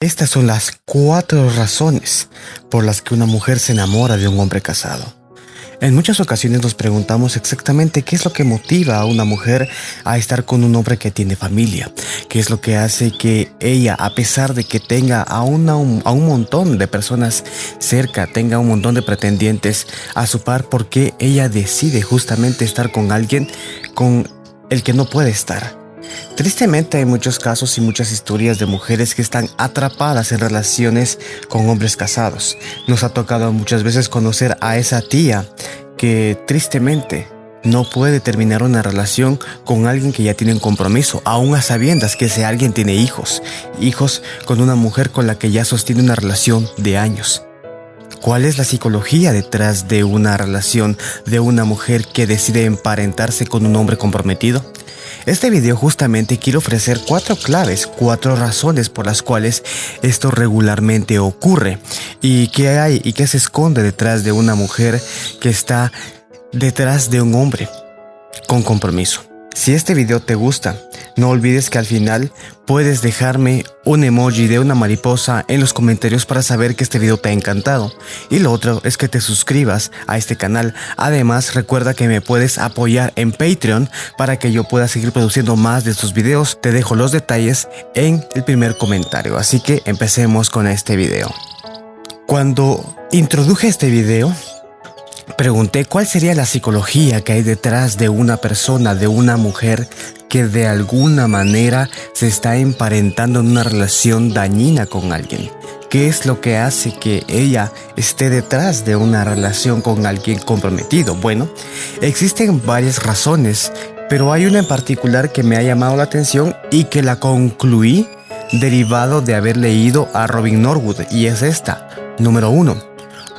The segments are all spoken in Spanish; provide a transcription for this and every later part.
Estas son las cuatro razones por las que una mujer se enamora de un hombre casado. En muchas ocasiones nos preguntamos exactamente qué es lo que motiva a una mujer a estar con un hombre que tiene familia, qué es lo que hace que ella, a pesar de que tenga a, a un montón de personas cerca, tenga un montón de pretendientes a su par, porque ella decide justamente estar con alguien con el que no puede estar. Tristemente hay muchos casos y muchas historias de mujeres que están atrapadas en relaciones con hombres casados. Nos ha tocado muchas veces conocer a esa tía que tristemente no puede terminar una relación con alguien que ya tiene un compromiso, aún a sabiendas que ese alguien tiene hijos, hijos con una mujer con la que ya sostiene una relación de años. ¿Cuál es la psicología detrás de una relación de una mujer que decide emparentarse con un hombre comprometido? Este video justamente quiero ofrecer cuatro claves, cuatro razones por las cuales esto regularmente ocurre y qué hay y qué se esconde detrás de una mujer que está detrás de un hombre con compromiso. Si este video te gusta, no olvides que al final puedes dejarme un emoji de una mariposa en los comentarios para saber que este video te ha encantado. Y lo otro es que te suscribas a este canal. Además, recuerda que me puedes apoyar en Patreon para que yo pueda seguir produciendo más de estos videos. Te dejo los detalles en el primer comentario. Así que empecemos con este video. Cuando introduje este video, Pregunté cuál sería la psicología que hay detrás de una persona, de una mujer que de alguna manera se está emparentando en una relación dañina con alguien. ¿Qué es lo que hace que ella esté detrás de una relación con alguien comprometido? Bueno, existen varias razones, pero hay una en particular que me ha llamado la atención y que la concluí derivado de haber leído a Robin Norwood y es esta. Número 1.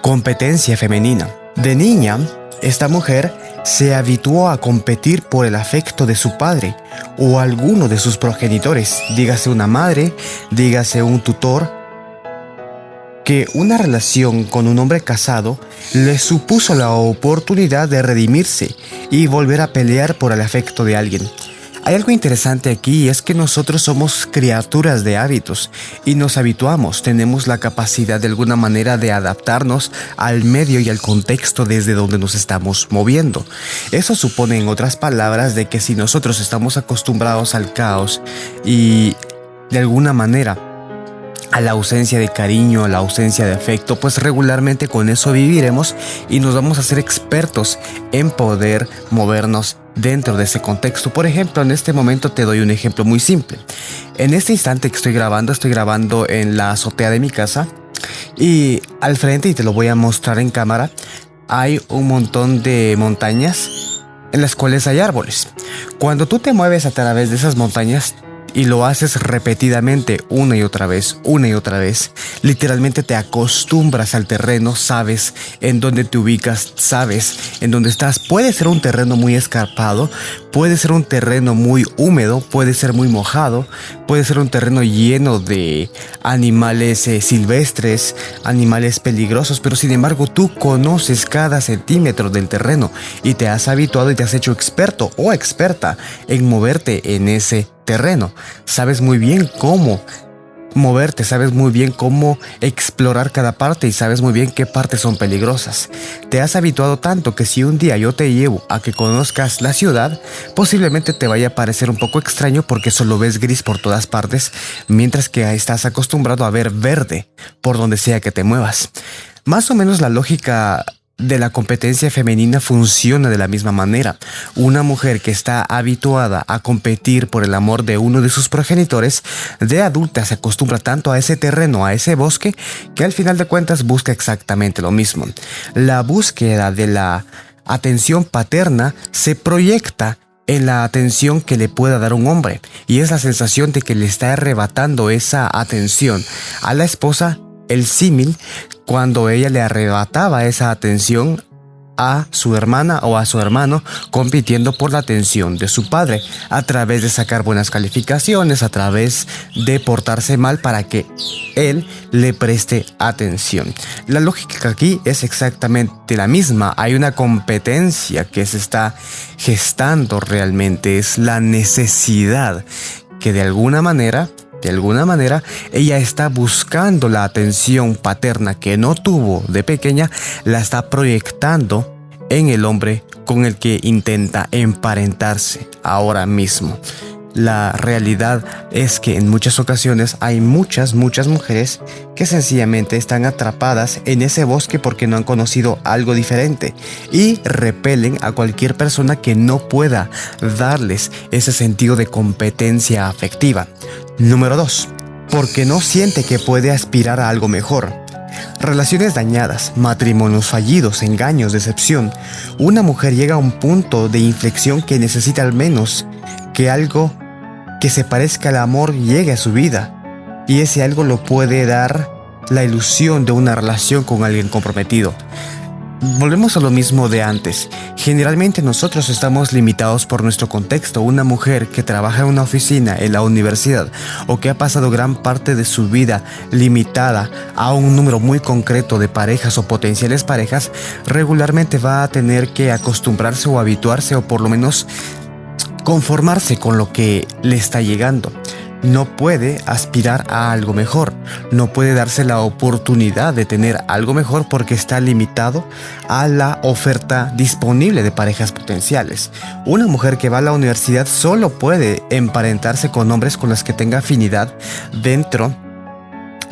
Competencia femenina. De niña, esta mujer se habituó a competir por el afecto de su padre o alguno de sus progenitores, dígase una madre, dígase un tutor, que una relación con un hombre casado le supuso la oportunidad de redimirse y volver a pelear por el afecto de alguien. Hay algo interesante aquí y es que nosotros somos criaturas de hábitos y nos habituamos, tenemos la capacidad de alguna manera de adaptarnos al medio y al contexto desde donde nos estamos moviendo. Eso supone en otras palabras de que si nosotros estamos acostumbrados al caos y de alguna manera a la ausencia de cariño, a la ausencia de afecto, pues regularmente con eso viviremos y nos vamos a ser expertos en poder movernos dentro de ese contexto. Por ejemplo, en este momento te doy un ejemplo muy simple. En este instante que estoy grabando, estoy grabando en la azotea de mi casa y al frente, y te lo voy a mostrar en cámara, hay un montón de montañas en las cuales hay árboles. Cuando tú te mueves a través de esas montañas, y lo haces repetidamente una y otra vez, una y otra vez, literalmente te acostumbras al terreno, sabes en dónde te ubicas, sabes en dónde estás. Puede ser un terreno muy escarpado, puede ser un terreno muy húmedo, puede ser muy mojado, puede ser un terreno lleno de animales eh, silvestres, animales peligrosos, pero sin embargo tú conoces cada centímetro del terreno y te has habituado y te has hecho experto o experta en moverte en ese terreno. Sabes muy bien cómo moverte, sabes muy bien cómo explorar cada parte y sabes muy bien qué partes son peligrosas. Te has habituado tanto que si un día yo te llevo a que conozcas la ciudad, posiblemente te vaya a parecer un poco extraño porque solo ves gris por todas partes, mientras que estás acostumbrado a ver verde por donde sea que te muevas. Más o menos la lógica de la competencia femenina funciona de la misma manera. Una mujer que está habituada a competir por el amor de uno de sus progenitores, de adulta se acostumbra tanto a ese terreno, a ese bosque, que al final de cuentas busca exactamente lo mismo. La búsqueda de la atención paterna se proyecta en la atención que le pueda dar un hombre y es la sensación de que le está arrebatando esa atención a la esposa el símil cuando ella le arrebataba esa atención a su hermana o a su hermano compitiendo por la atención de su padre a través de sacar buenas calificaciones, a través de portarse mal para que él le preste atención. La lógica aquí es exactamente la misma. Hay una competencia que se está gestando realmente. Es la necesidad que de alguna manera De alguna manera, ella está buscando la atención paterna que no tuvo de pequeña, la está proyectando en el hombre con el que intenta emparentarse ahora mismo. La realidad es que en muchas ocasiones hay muchas, muchas mujeres que sencillamente están atrapadas en ese bosque porque no han conocido algo diferente y repelen a cualquier persona que no pueda darles ese sentido de competencia afectiva. Número 2. Porque no siente que puede aspirar a algo mejor. Relaciones dañadas, matrimonios fallidos, engaños, decepción. Una mujer llega a un punto de inflexión que necesita al menos que algo que se parezca al amor llegue a su vida. Y ese algo lo puede dar la ilusión de una relación con alguien comprometido. Volvemos a lo mismo de antes. Generalmente nosotros estamos limitados por nuestro contexto. Una mujer que trabaja en una oficina, en la universidad, o que ha pasado gran parte de su vida limitada a un número muy concreto de parejas o potenciales parejas, regularmente va a tener que acostumbrarse o habituarse o por lo menos conformarse con lo que le está llegando. No puede aspirar a algo mejor, no puede darse la oportunidad de tener algo mejor porque está limitado a la oferta disponible de parejas potenciales. Una mujer que va a la universidad solo puede emparentarse con hombres con los que tenga afinidad dentro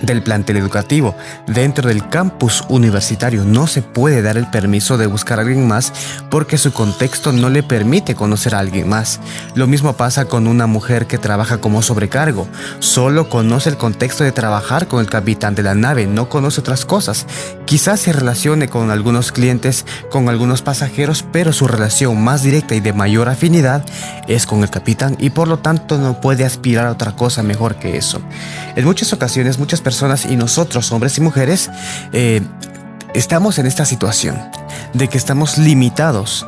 del plantel educativo. Dentro del campus universitario no se puede dar el permiso de buscar a alguien más porque su contexto no le permite conocer a alguien más. Lo mismo pasa con una mujer que trabaja como sobrecargo. Solo conoce el contexto de trabajar con el capitán de la nave, no conoce otras cosas. Quizás se relacione con algunos clientes, con algunos pasajeros, pero su relación más directa y de mayor afinidad es con el capitán y por lo tanto no puede aspirar a otra cosa mejor que eso. En muchas ocasiones, muchas personas y nosotros, hombres y mujeres, eh, estamos en esta situación de que estamos limitados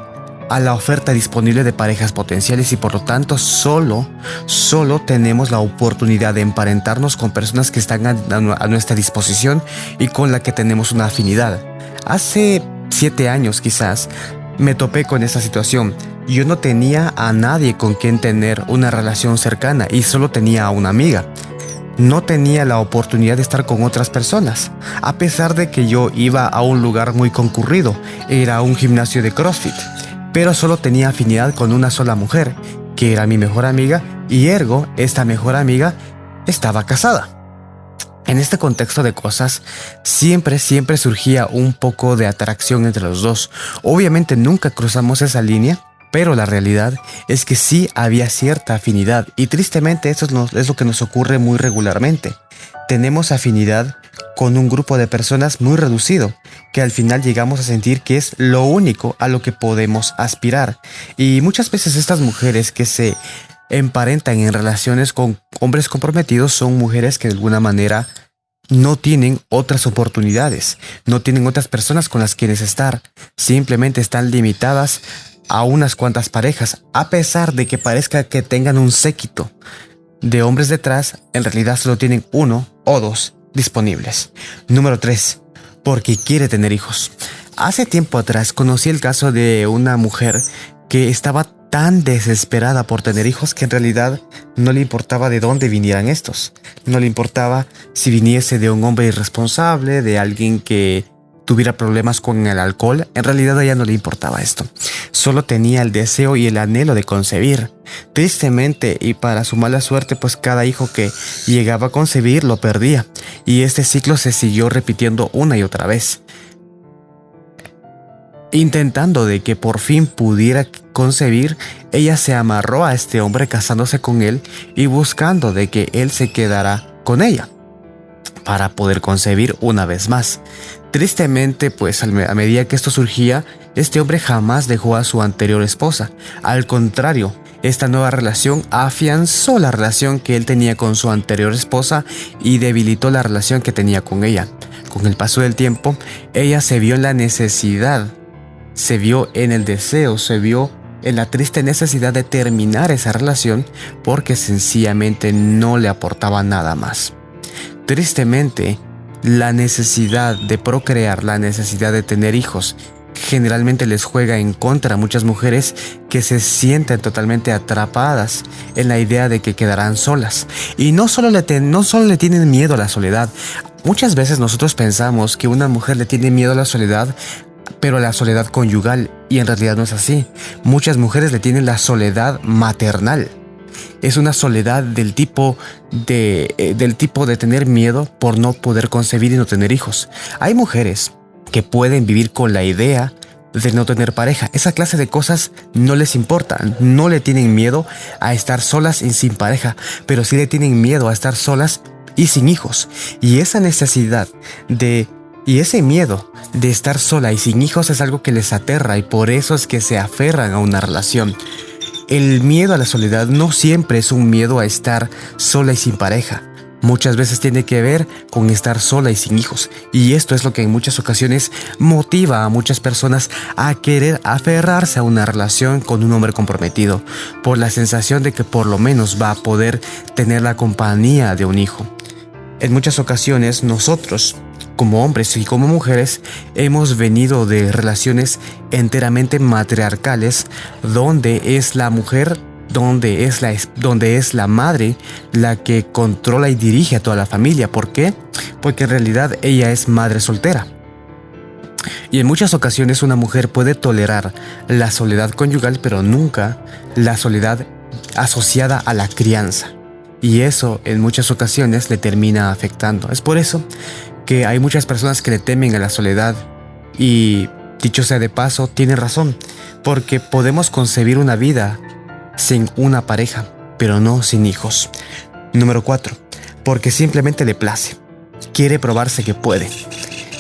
a la oferta disponible de parejas potenciales y por lo tanto solo, solo tenemos la oportunidad de emparentarnos con personas que están a, a nuestra disposición y con la que tenemos una afinidad. Hace siete años quizás me topé con esa situación. Yo no tenía a nadie con quien tener una relación cercana y solo tenía a una amiga no tenía la oportunidad de estar con otras personas, a pesar de que yo iba a un lugar muy concurrido, era un gimnasio de CrossFit, pero solo tenía afinidad con una sola mujer, que era mi mejor amiga, y ergo, esta mejor amiga estaba casada. En este contexto de cosas, siempre, siempre surgía un poco de atracción entre los dos. Obviamente nunca cruzamos esa línea, pero la realidad es que sí había cierta afinidad y tristemente eso es lo que nos ocurre muy regularmente. Tenemos afinidad con un grupo de personas muy reducido, que al final llegamos a sentir que es lo único a lo que podemos aspirar. Y muchas veces estas mujeres que se emparentan en relaciones con hombres comprometidos son mujeres que de alguna manera no tienen otras oportunidades, no tienen otras personas con las quienes estar, simplemente están limitadas a unas cuantas parejas, a pesar de que parezca que tengan un séquito de hombres detrás, en realidad solo tienen uno o dos disponibles. Número 3. Porque quiere tener hijos. Hace tiempo atrás conocí el caso de una mujer que estaba tan desesperada por tener hijos que en realidad no le importaba de dónde vinieran estos. No le importaba si viniese de un hombre irresponsable, de alguien que tuviera problemas con el alcohol, en realidad a ella no le importaba esto. Solo tenía el deseo y el anhelo de concebir. Tristemente y para su mala suerte, pues cada hijo que llegaba a concebir lo perdía. Y este ciclo se siguió repitiendo una y otra vez. Intentando de que por fin pudiera concebir, ella se amarró a este hombre casándose con él y buscando de que él se quedara con ella para poder concebir una vez más. Tristemente, pues a medida que esto surgía, este hombre jamás dejó a su anterior esposa. Al contrario, esta nueva relación afianzó la relación que él tenía con su anterior esposa y debilitó la relación que tenía con ella. Con el paso del tiempo, ella se vio en la necesidad, se vio en el deseo, se vio en la triste necesidad de terminar esa relación porque sencillamente no le aportaba nada más. Tristemente, la necesidad de procrear, la necesidad de tener hijos, generalmente les juega en contra a muchas mujeres que se sienten totalmente atrapadas en la idea de que quedarán solas. Y no solo le, no solo le tienen miedo a la soledad, muchas veces nosotros pensamos que una mujer le tiene miedo a la soledad pero a la soledad conyugal y en realidad no es así. Muchas mujeres le tienen la soledad maternal es una soledad del tipo de, eh, del tipo de tener miedo por no poder concebir y no tener hijos. Hay mujeres que pueden vivir con la idea de no tener pareja. Esa clase de cosas no les importa, no le tienen miedo a estar solas y sin pareja, pero sí le tienen miedo a estar solas y sin hijos. Y esa necesidad de y ese miedo de estar sola y sin hijos es algo que les aterra y por eso es que se aferran a una relación. El miedo a la soledad no siempre es un miedo a estar sola y sin pareja. Muchas veces tiene que ver con estar sola y sin hijos. Y esto es lo que en muchas ocasiones motiva a muchas personas a querer aferrarse a una relación con un hombre comprometido, por la sensación de que por lo menos va a poder tener la compañía de un hijo. En muchas ocasiones nosotros como hombres y como mujeres, hemos venido de relaciones enteramente matriarcales, donde es la mujer donde es, la, donde es la madre la que controla y dirige a toda la familia. ¿Por qué? Porque en realidad ella es madre soltera. Y en muchas ocasiones una mujer puede tolerar la soledad conyugal, pero nunca la soledad asociada a la crianza. Y eso en muchas ocasiones le termina afectando. Es por eso que hay muchas personas que le temen a la soledad y, dicho sea de paso, tiene razón, porque podemos concebir una vida sin una pareja, pero no sin hijos. Número 4. Porque simplemente le place. Quiere probarse que puede.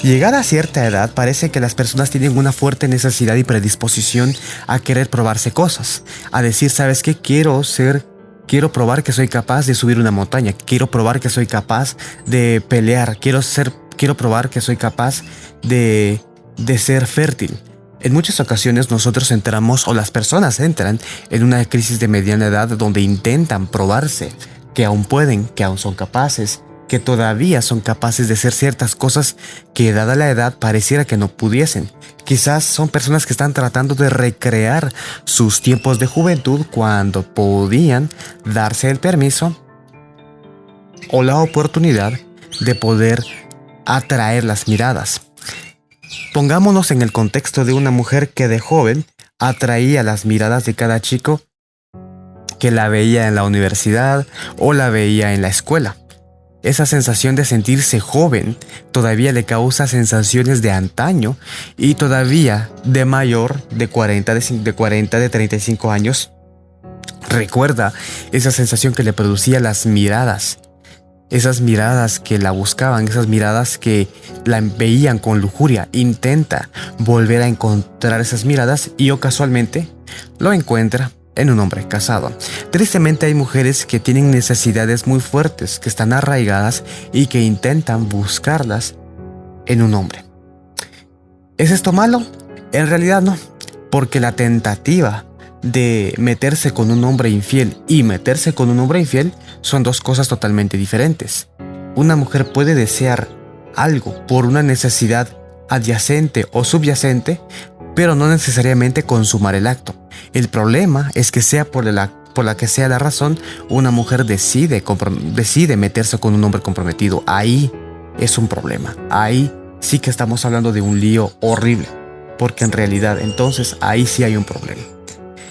Llegada a cierta edad, parece que las personas tienen una fuerte necesidad y predisposición a querer probarse cosas, a decir, ¿sabes qué? Quiero ser Quiero probar que soy capaz de subir una montaña. Quiero probar que soy capaz de pelear. Quiero ser, quiero probar que soy capaz de, de ser fértil. En muchas ocasiones nosotros entramos o las personas entran en una crisis de mediana edad donde intentan probarse que aún pueden, que aún son capaces, que todavía son capaces de hacer ciertas cosas que dada la edad pareciera que no pudiesen. Quizás son personas que están tratando de recrear sus tiempos de juventud cuando podían darse el permiso o la oportunidad de poder atraer las miradas. Pongámonos en el contexto de una mujer que de joven atraía las miradas de cada chico que la veía en la universidad o la veía en la escuela. Esa sensación de sentirse joven todavía le causa sensaciones de antaño y todavía de mayor de 40, de, 40, de 35 años. Recuerda esa sensación que le producía las miradas. Esas miradas que la buscaban, esas miradas que la veían con lujuria. Intenta volver a encontrar esas miradas y o casualmente lo encuentra en un hombre casado. Tristemente hay mujeres que tienen necesidades muy fuertes, que están arraigadas y que intentan buscarlas en un hombre. ¿Es esto malo? En realidad no, porque la tentativa de meterse con un hombre infiel y meterse con un hombre infiel son dos cosas totalmente diferentes. Una mujer puede desear algo por una necesidad adyacente o subyacente, pero no necesariamente consumar el acto. El problema es que sea por la, por la que sea la razón, una mujer decide, decide meterse con un hombre comprometido. Ahí es un problema. Ahí sí que estamos hablando de un lío horrible. Porque en realidad entonces ahí sí hay un problema.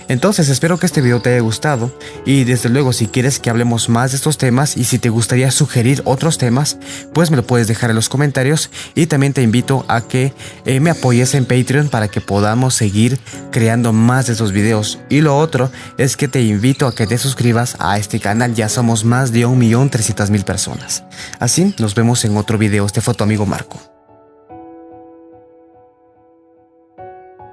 Entonces espero que este video te haya gustado y desde luego si quieres que hablemos más de estos temas y si te gustaría sugerir otros temas, pues me lo puedes dejar en los comentarios y también te invito a que eh, me apoyes en Patreon para que podamos seguir creando más de estos videos. Y lo otro es que te invito a que te suscribas a este canal, ya somos más de 1.300.000 personas. Así nos vemos en otro video, este fue tu amigo Marco.